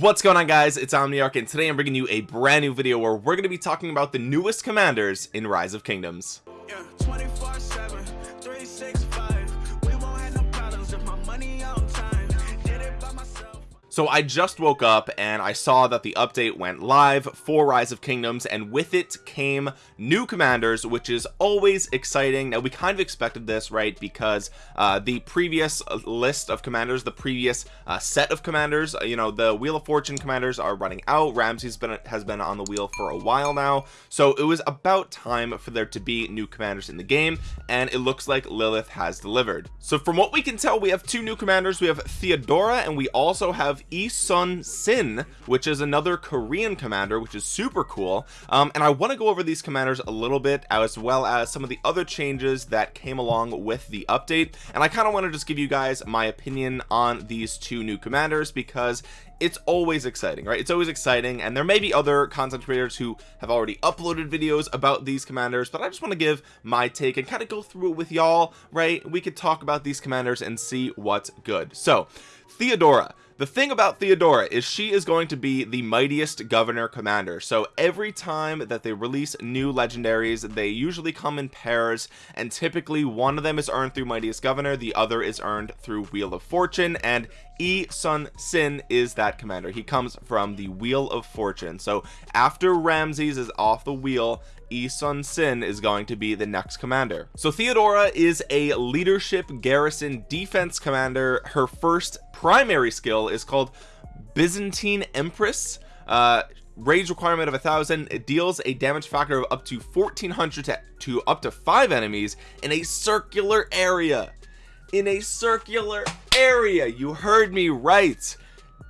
what's going on guys? It's omniarch and today i'm bringing you a brand new video where we're going to be talking about the newest commanders in rise of kingdoms. Yeah, so I just woke up and I saw that the update went live for rise of kingdoms and with it came new commanders which is always exciting. Now we kind of expected this right because uh, the previous list of commanders the previous uh, set of commanders you know the wheel of fortune commanders are running out. Ramses been has been on the wheel for a while now. So it was about time for there to be new commanders in the game and it looks like lilith has delivered. So from what we can tell we have two new commanders. We have theodora and we also have Sun Sin which is another Korean commander which is super cool. Um, and I want to go over these commanders a little bit as well as some of the other changes that came along with the update. And I kind of want to just give you guys my opinion on these two new commanders because it's always exciting right? It's always exciting and there may be other content creators who have already uploaded videos about these commanders but I just want to give my take and kind of go through it with y'all right? We could talk about these commanders and see what's good. So Theodora the thing about Theodora is she is going to be the mightiest governor commander. So every time that they release new legendaries they usually come in pairs and typically one of them is earned through mightiest governor the other is earned through wheel of fortune and Yi Sun Sin is that commander. He comes from the wheel of fortune. So after Ramses is off the wheel Yi Sun Sin is going to be the next commander. So Theodora is a leadership garrison defense commander. Her first primary skill is called Byzantine Empress. Uh rage requirement of a thousand. It deals a damage factor of up to 1400 to, to up to five enemies in a circular area. In a circular area. You heard me right.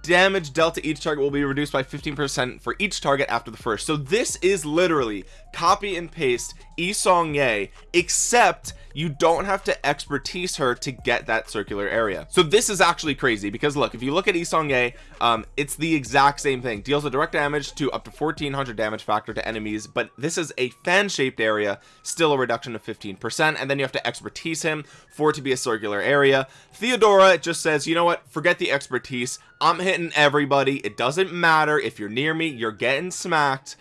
Damage dealt to each target will be reduced by 15% for each target after the first. So this is literally copy and paste Yi Seong-gye except you don't have to expertise her to get that circular area. So this is actually crazy because look if you look at Yi Seong-gye um it's the exact same thing. Deals a direct damage to up to 1400 damage factor to enemies but this is a fan shaped area still a reduction of 15 percent and then you have to expertise him for it to be a circular area. Theodora just says you know what? Forget the expertise. I'm hitting everybody. It doesn't matter. If you're near me you're getting smacked.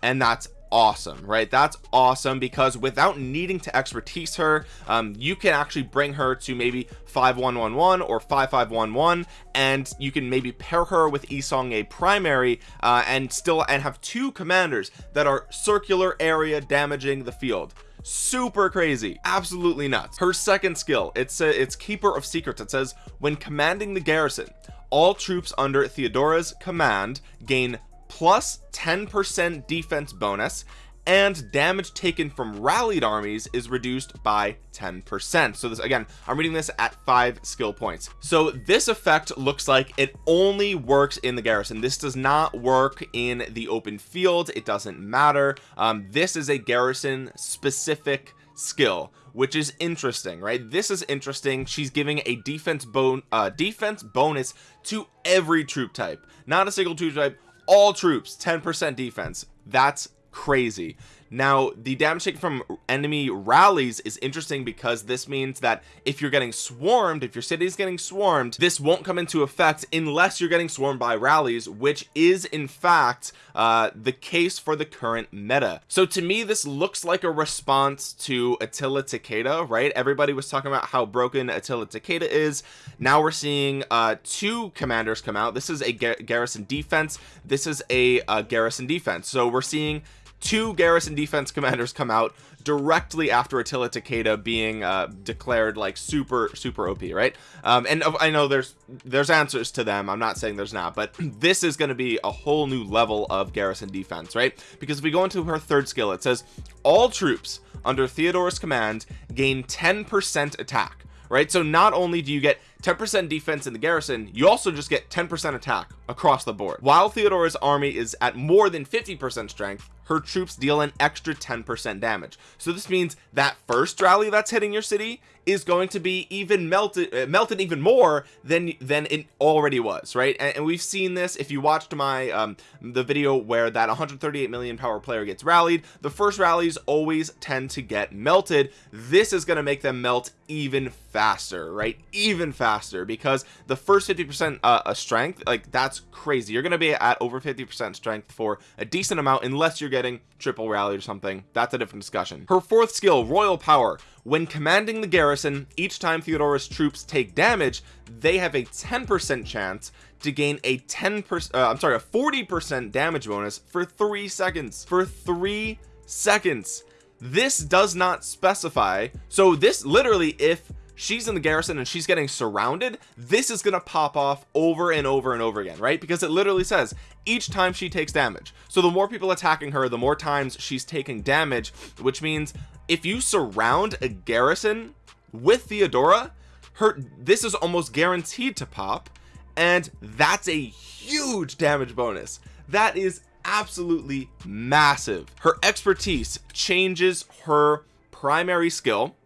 And that's awesome right? That's awesome because without needing to expertise her um, you can actually bring her to maybe 5111 or 5511 and you can maybe pair her with Isong Seong-gye primary uh, and still and have two commanders that are circular area damaging the field. Super crazy. Absolutely nuts. Her second skill it's a, it's keeper of secrets. It says when commanding the garrison all troops under Theodora's command gain plus 10% defense bonus and damage taken from rallied armies is reduced by 10% so this again I'm reading this at five skill points. So this effect looks like it only works in the garrison. This does not work in the open field. It doesn't matter. Um, this is a garrison specific skill which is interesting right? This is interesting. She's giving a defense bone uh defense bonus to every troop type not a single troop type all troops 10% defense. That's crazy now the damage taken from enemy rallies is interesting because this means that if you're getting swarmed if your city is getting swarmed this won't come into effect unless you're getting swarmed by rallies which is in fact uh, the case for the current meta. So to me this looks like a response to Attila Takeda right? Everybody was talking about how broken Attila Takeda is. Now we're seeing uh, two commanders come out. This is a gar garrison defense. This is a, a garrison defense. So we're seeing two garrison defense commanders come out directly after Attila Takeda being uh, declared like super super OP right? Um, and I know there's there's answers to them. I'm not saying there's not but this is going to be a whole new level of garrison defense right? Because if we go into her third skill it says all troops under Theodora's command gain 10% attack right? So not only do you get 10% defense in the garrison you also just get 10% attack across the board. While Theodora's army is at more than 50% strength her troops deal an extra 10% damage. So this means that first rally that's hitting your city is going to be even melted uh, melted even more than than it already was right? And, and we've seen this. If you watched my um the video where that 138 million power player gets rallied the first rallies always tend to get melted. This is going to make them melt even faster right? Even faster faster because the first 50 percent uh, strength like that's crazy. You're gonna be at over 50 percent strength for a decent amount unless you're getting triple rally or something. That's a different discussion. Her fourth skill royal power. When commanding the garrison each time Theodora's troops take damage they have a 10 percent chance to gain a 10 percent uh, I'm sorry a 40 percent damage bonus for three seconds. For three seconds. This does not specify. So this literally if she's in the garrison and she's getting surrounded this is gonna pop off over and over and over again right? Because it literally says each time she takes damage. So the more people attacking her the more times she's taking damage which means if you surround a garrison with Theodora her this is almost guaranteed to pop and that's a huge damage bonus. That is absolutely massive. Her expertise changes her primary skill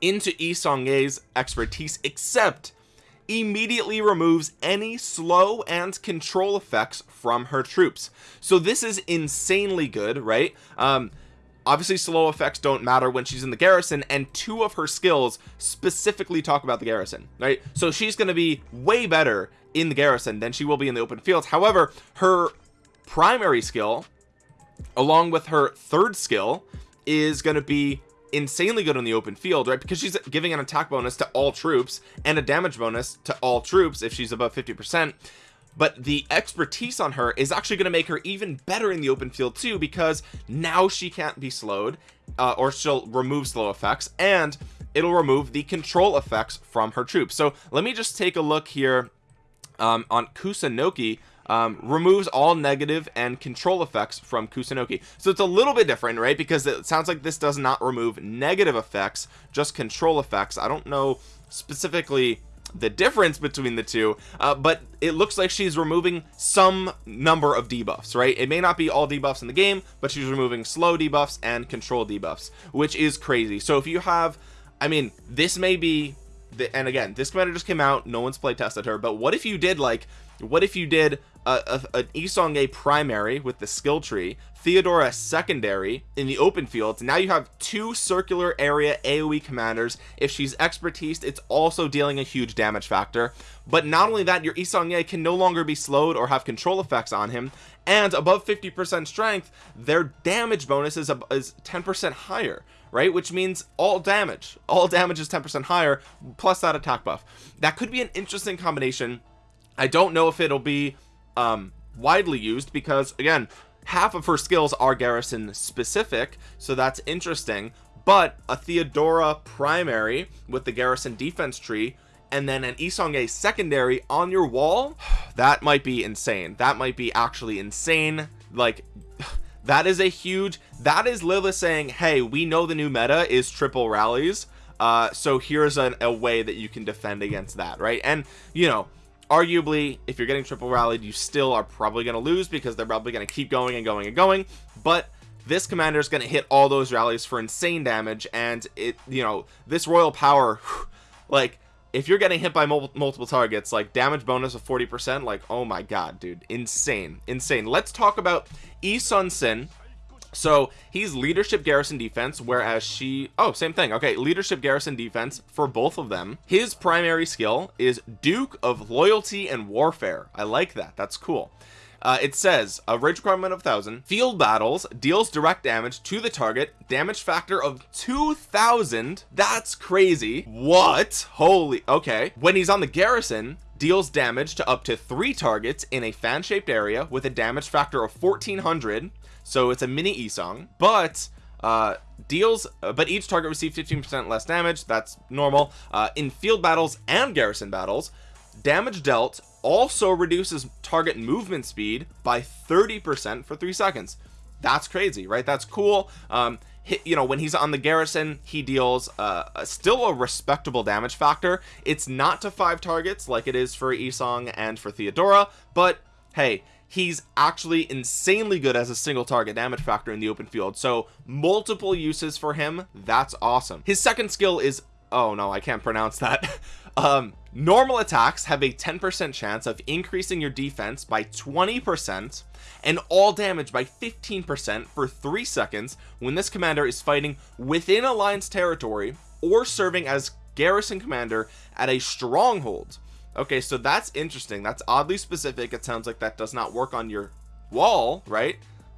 into Seong-gye's expertise except immediately removes any slow and control effects from her troops. So this is insanely good right? Um obviously slow effects don't matter when she's in the garrison and two of her skills specifically talk about the garrison right? So she's going to be way better in the garrison than she will be in the open fields. However her primary skill along with her third skill is going to be insanely good on the open field right? Because she's giving an attack bonus to all troops and a damage bonus to all troops if she's above 50 percent. But the expertise on her is actually going to make her even better in the open field too because now she can't be slowed uh, or she'll remove slow effects and it'll remove the control effects from her troops. So let me just take a look here um, on Kusunoki um, removes all negative and control effects from Kusunoki so it's a little bit different right? Because it sounds like this does not remove negative effects just control effects. I don't know specifically the difference between the two uh, but it looks like she's removing some number of debuffs right? It may not be all debuffs in the game but she's removing slow debuffs and control debuffs which is crazy. So if you have I mean this may be the, and again this commander just came out no one's play tested her but what if you did like what if you did a, a, an Yi Seong-gye primary with the skill tree Theodora secondary in the open fields now you have two circular area AoE commanders. If she's expertise it's also dealing a huge damage factor. But not only that your Yi Seong-gye can no longer be slowed or have control effects on him and above 50 percent strength their damage bonus is, is 10 percent higher right? Which means all damage. All damage is 10 percent higher plus that attack buff. That could be an interesting combination. I don't know if it'll be um widely used because again half of her skills are garrison specific so that's interesting. But a Theodora primary with the garrison defense tree and then an Yi Seong-gye secondary on your wall that might be insane. That might be actually insane. Like that is a huge that is Lilith saying hey we know the new meta is triple rallies uh so here's an, a way that you can defend against that right? And you know arguably if you're getting triple rallied you still are probably going to lose because they're probably going to keep going and going and going but this commander is going to hit all those rallies for insane damage and it you know this royal power like if you're getting hit by multiple targets like damage bonus of 40 percent like oh my god dude. Insane. Insane. Let's talk about Yi Sun-sin so he's leadership garrison defense whereas she oh same thing. Okay leadership garrison defense for both of them. His primary skill is duke of loyalty and warfare. I like that. That's cool uh, it says a rage requirement of 1000 field battles deals direct damage to the target damage factor of 2000 that's crazy. What? Holy okay. When he's on the garrison deals damage to up to three targets in a fan-shaped area with a damage factor of 1400 so it's a mini Isong but uh deals uh, but each target receives 15 percent less damage. That's normal. Uh in field battles and garrison battles damage dealt also reduces target movement speed by 30 percent for three seconds. That's crazy right? That's cool. Um hit, you know when he's on the garrison he deals uh still a respectable damage factor. It's not to five targets like it is for Isong and for Theodora but hey he's actually insanely good as a single target damage factor in the open field. So multiple uses for him that's awesome. His second skill is oh no I can't pronounce that. Um normal attacks have a 10% chance of increasing your defense by 20% and all damage by 15% for three seconds when this commander is fighting within alliance territory or serving as garrison commander at a stronghold. Okay so that's interesting. That's oddly specific. It sounds like that does not work on your wall right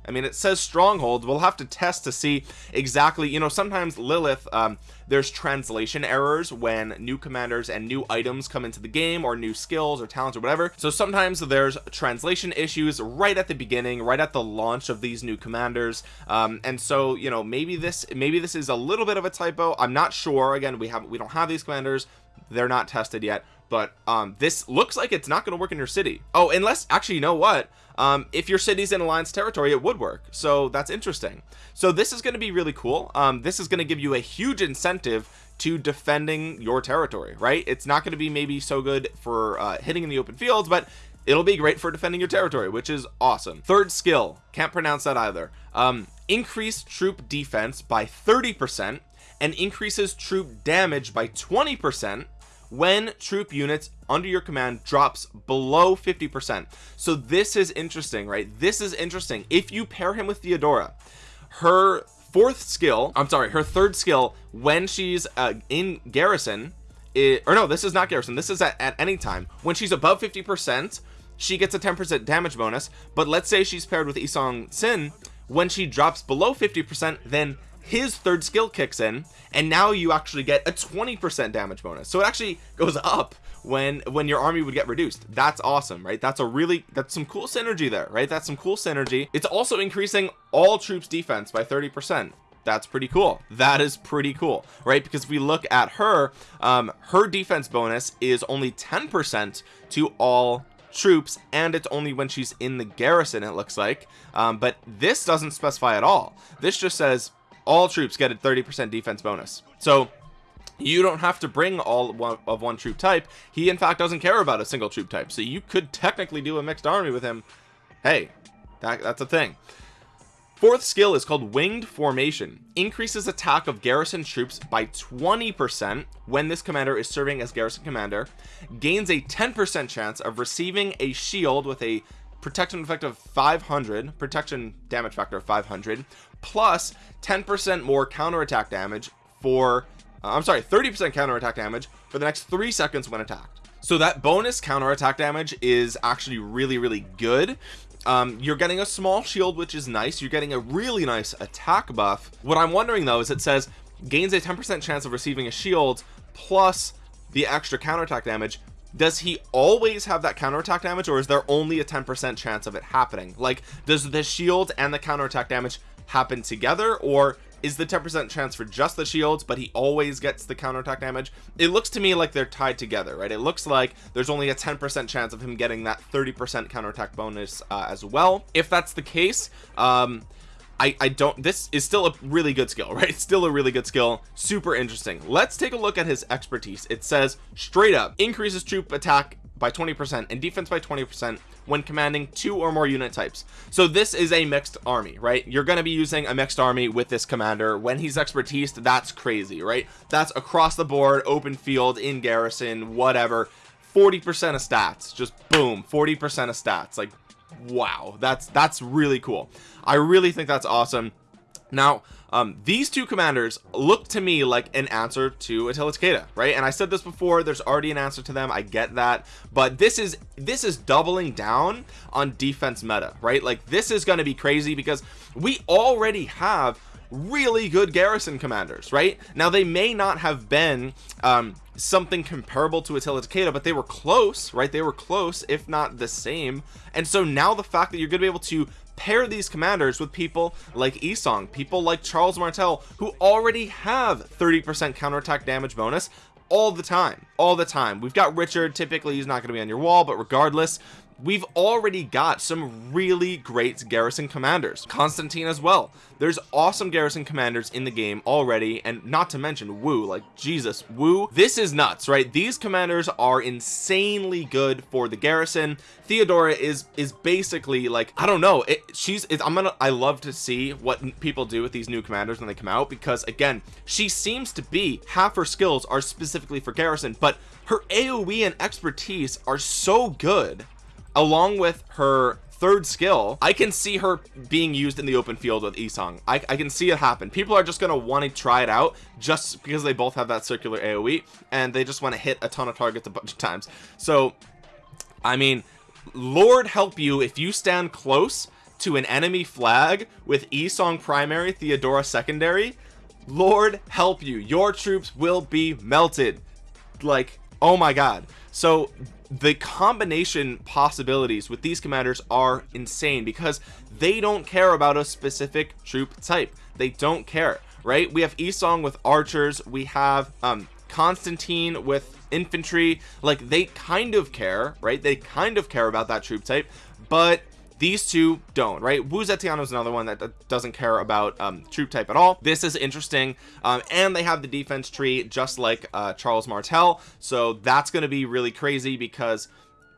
I mean it says stronghold. We'll have to test to see exactly you know sometimes Lilith um, there's translation errors when new commanders and new items come into the game or new skills or talents or whatever. So sometimes there's translation issues right at the beginning right at the launch of these new commanders. Um, and so you know maybe this maybe this is a little bit of a typo. I'm not sure. Again we haven't we don't have these commanders. They're not tested yet but um this looks like it's not going to work in your city. Oh unless actually you know what? Um if your city's in alliance territory it would work. So that's interesting. So this is going to be really cool. Um this is going to give you a huge incentive to defending your territory right? It's not going to be maybe so good for uh, hitting in the open fields but it'll be great for defending your territory which is awesome. Third skill. Can't pronounce that either. Um increase troop defense by 30 percent and increases troop damage by 20 percent when troop units under your command drops below 50 percent. So this is interesting right? This is interesting. If you pair him with Theodora her fourth skill I'm sorry her third skill when she's uh, in garrison it, or no this is not garrison. This is at, at any time. When she's above 50 percent she gets a 10 percent damage bonus. But let's say she's paired with Yi Seong-Sin when she drops below 50 percent then his third skill kicks in and now you actually get a 20% damage bonus. So it actually goes up when when your army would get reduced. That's awesome right? That's a really that's some cool synergy there right? That's some cool synergy. It's also increasing all troops defense by 30 percent. That's pretty cool. That is pretty cool right? Because if we look at her um her defense bonus is only 10 percent to all troops and it's only when she's in the garrison it looks like. Um, but this doesn't specify at all. This just says all troops get a 30% defense bonus. So you don't have to bring all of one troop type. He in fact doesn't care about a single troop type. So you could technically do a mixed army with him. Hey that, that's a thing. Fourth skill is called winged formation. Increases attack of garrison troops by 20 percent when this commander is serving as garrison commander. Gains a 10 percent chance of receiving a shield with a protection effect of 500 protection damage factor of 500 plus 10% more counterattack damage for uh, I'm sorry 30% counterattack damage for the next three seconds when attacked. So that bonus counterattack damage is actually really really good. Um, you're getting a small shield which is nice. You're getting a really nice attack buff. What I'm wondering though is it says gains a 10% chance of receiving a shield plus the extra counterattack damage. Does he always have that counterattack damage or is there only a 10% chance of it happening? Like does the shield and the counterattack damage happen together or is the 10% chance for just the shields but he always gets the counterattack damage? It looks to me like they're tied together right? It looks like there's only a 10% chance of him getting that 30% counterattack bonus uh, as well. If that's the case um I, I don't this is still a really good skill right? It's still a really good skill. Super interesting. Let's take a look at his expertise. It says straight up increases troop attack by 20% and defense by 20% when commanding two or more unit types. So this is a mixed army right? You're going to be using a mixed army with this commander. When he's expertise that's crazy right? That's across the board open field in garrison whatever. 40 percent of stats just boom 40 percent of stats like wow that's that's really cool. I really think that's awesome. Now um these two commanders look to me like an answer to Attila Takeda right? And I said this before there's already an answer to them I get that. But this is this is doubling down on defense meta right? Like this is going to be crazy because we already have really good garrison commanders right? Now they may not have been um something comparable to Attila Takeda but they were close right? They were close if not the same. And so now the fact that you're gonna be able to pair these commanders with people like Isong people like Charles Martel who already have 30% counterattack damage bonus all the time all the time. We've got Richard typically he's not going to be on your wall but regardless we've already got some really great garrison commanders. Constantine as well. There's awesome garrison commanders in the game already and not to mention Wu like Jesus Wu this is nuts right? These commanders are insanely good for the garrison. Theodora is is basically like I don't know it, she's it, I'm gonna I love to see what people do with these new commanders when they come out because again she seems to be half her skills are specifically for garrison but her AoE and expertise are so good along with her third skill I can see her being used in the open field with Isong. I, I can see it happen. People are just gonna want to try it out just because they both have that circular AoE and they just want to hit a ton of targets a bunch of times. So I mean Lord help you if you stand close to an enemy flag with Isong primary Theodora secondary. Lord help you. Your troops will be melted. Like oh my god. So the combination possibilities with these commanders are insane because they don't care about a specific troop type. They don't care right? We have Isong with archers. We have um Constantine with infantry. Like they kind of care right? They kind of care about that troop type but these two don't right? Wu Zetiano is another one that doesn't care about um, troop type at all. This is interesting. Um, and they have the defense tree just like uh, Charles Martel. So that's going to be really crazy because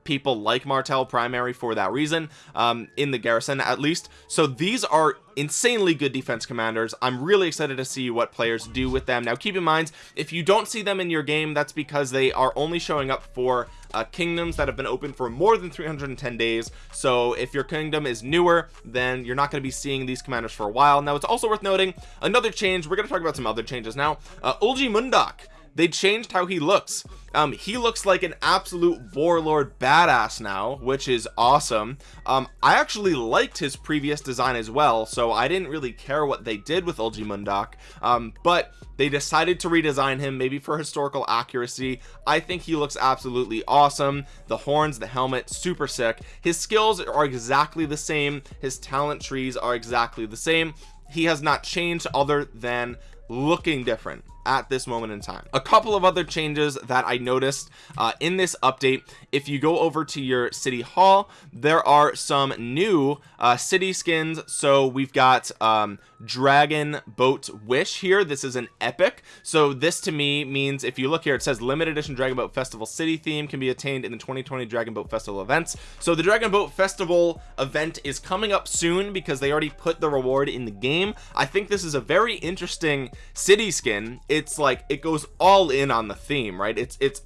people like Martel primary for that reason um, in the garrison at least. So these are insanely good defense commanders. I'm really excited to see what players do with them. Now keep in mind if you don't see them in your game that's because they are only showing up for uh, kingdoms that have been open for more than 310 days. So if your kingdom is newer then you're not going to be seeing these commanders for a while. Now it's also worth noting another change. We're going to talk about some other changes now. Uh, Eulji Mundeok they changed how he looks. Um he looks like an absolute warlord badass now which is awesome. Um i actually liked his previous design as well so i didn't really care what they did with Eulji Mundeok um but they decided to redesign him maybe for historical accuracy. I think he looks absolutely awesome. The horns the helmet super sick. His skills are exactly the same. His talent trees are exactly the same. He has not changed other than looking different at this moment in time. A couple of other changes that I noticed uh, in this update if you go over to your city hall there are some new uh, city skins. So we've got um, dragon boat wish here. This is an epic. So this to me means if you look here it says limited edition dragon boat festival city theme can be attained in the 2020 dragon boat festival events. So the dragon boat festival event is coming up soon because they already put the reward in the game. I think this is a very interesting city skin it's like it goes all in on the theme right? It's it's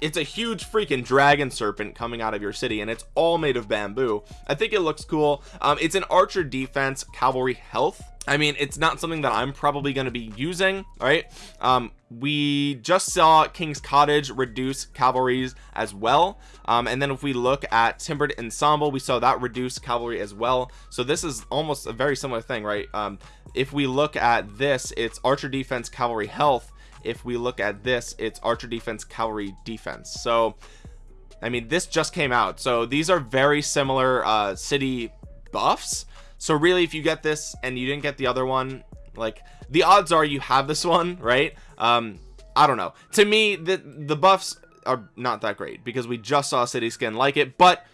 it's a huge freaking dragon serpent coming out of your city and it's all made of bamboo. I think it looks cool. Um, it's an archer defense cavalry health. I mean it's not something that I'm probably going to be using right? Um, we just saw King's Cottage reduce cavalries as well. Um, and then if we look at Timbered Ensemble we saw that reduce cavalry as well. So this is almost a very similar thing right? Um, if we look at this it's archer defense cavalry health if we look at this it's archer defense cavalry defense. So I mean this just came out. So these are very similar uh city buffs. So really if you get this and you didn't get the other one like the odds are you have this one right? Um I don't know. To me the the buffs are not that great because we just saw city skin like it but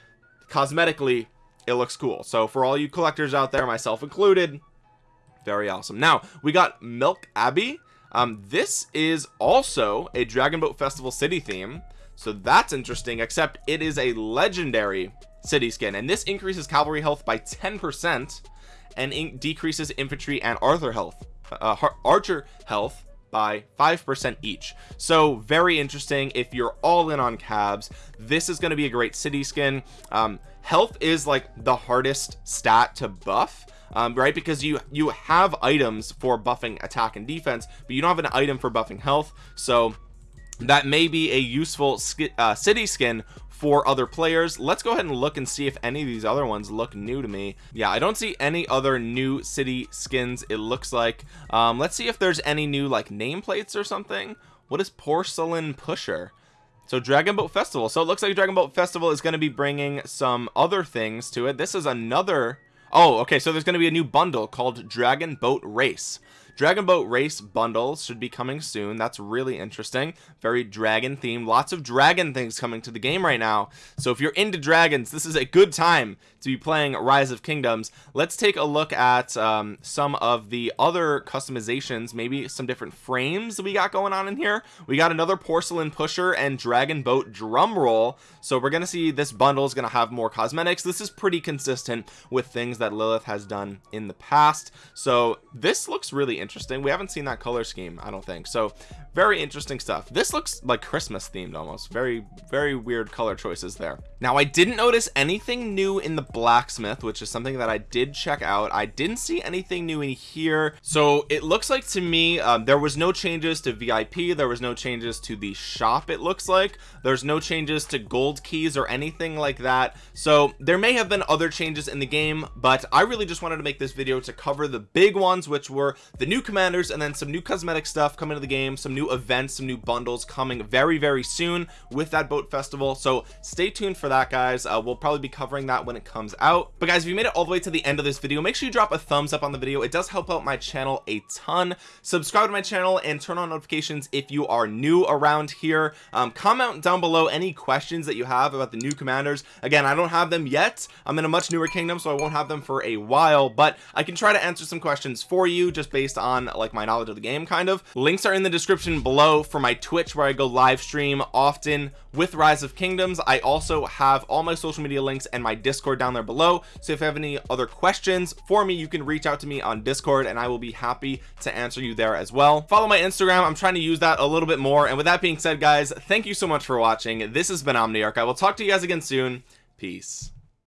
cosmetically it looks cool. So for all you collectors out there myself included very awesome. Now we got milk abbey um this is also a dragon boat festival city theme so that's interesting except it is a legendary city skin and this increases cavalry health by 10 percent and in decreases infantry and arthur health uh, archer health by 5% each. So very interesting. If you're all in on cabs this is going to be a great city skin. Um, health is like the hardest stat to buff um, right? Because you you have items for buffing attack and defense but you don't have an item for buffing health. So that may be a useful uh, city skin for other players. Let's go ahead and look and see if any of these other ones look new to me. Yeah I don't see any other new city skins it looks like. Um, let's see if there's any new like nameplates or something. What is porcelain pusher? So dragon boat festival. So it looks like dragon boat festival is going to be bringing some other things to it. This is another oh okay so there's going to be a new bundle called dragon boat race dragon boat race bundle should be coming soon. That's really interesting. Very dragon themed lots of dragon things coming to the game right now. So if you're into dragons this is a good time to be playing rise of kingdoms. Let's take a look at um, some of the other customizations maybe some different frames we got going on in here. We got another porcelain pusher and dragon boat drum roll. So we're gonna see this bundle is gonna have more cosmetics. This is pretty consistent with things that Lilith has done in the past. So this looks really interesting. We haven't seen that color scheme I don't think. So very interesting stuff. This looks like Christmas themed almost. Very very weird color choices there. Now I didn't notice anything new in the blacksmith which is something that I did check out. I didn't see anything new in here. So it looks like to me um, there was no changes to VIP there was no changes to the shop it looks like. There's no changes to gold keys or anything like that. So there may have been other changes in the game but I really just wanted to make this video to cover the big ones which were the new commanders and then some new cosmetic stuff coming to the game some new events some new bundles coming very very soon with that boat festival. So stay tuned for that guys. Uh, we'll probably be covering that when it comes out. But guys if you made it all the way to the end of this video make sure you drop a thumbs up on the video. It does help out my channel a ton. Subscribe to my channel and turn on notifications if you are new around here. Um, comment down below any questions that you have about the new commanders. Again I don't have them yet. I'm in a much newer kingdom so I won't have them for a while but I can try to answer some questions for you just based on like my knowledge of the game kind of. Links are in the description below for my Twitch where I go live stream often with rise of kingdoms. I also have all my social media links and my discord down there below. So if you have any other questions for me you can reach out to me on discord and I will be happy to answer you there as well. Follow my Instagram. I'm trying to use that a little bit more. And with that being said guys thank you so much for watching. This has been Omniarch. I will talk to you guys again soon. Peace